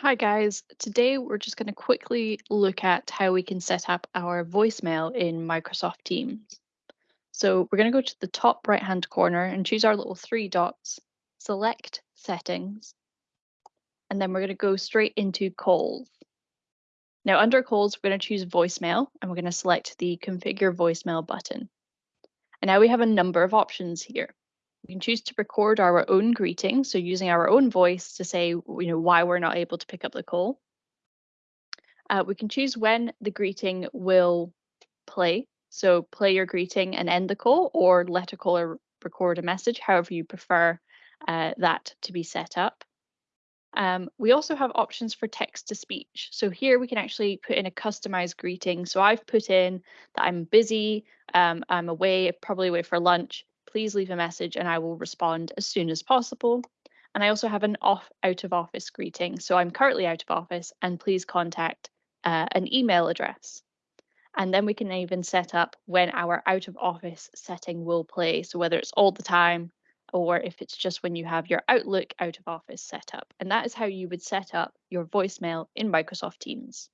Hi guys, today we're just going to quickly look at how we can set up our voicemail in Microsoft Teams. So we're going to go to the top right hand corner and choose our little three dots, select settings, and then we're going to go straight into calls. Now under calls, we're going to choose voicemail and we're going to select the configure voicemail button. And now we have a number of options here. We can choose to record our own greeting, so using our own voice to say, you know, why we're not able to pick up the call. Uh, we can choose when the greeting will play, so play your greeting and end the call, or let a caller record a message, however you prefer uh, that to be set up. Um, we also have options for text to speech. So here we can actually put in a customized greeting. So I've put in that I'm busy, um, I'm away, probably away for lunch, please leave a message and I will respond as soon as possible. And I also have an off out of office greeting. So I'm currently out of office and please contact uh, an email address. And then we can even set up when our out of office setting will play. So whether it's all the time or if it's just when you have your Outlook out of office set up. And that is how you would set up your voicemail in Microsoft Teams.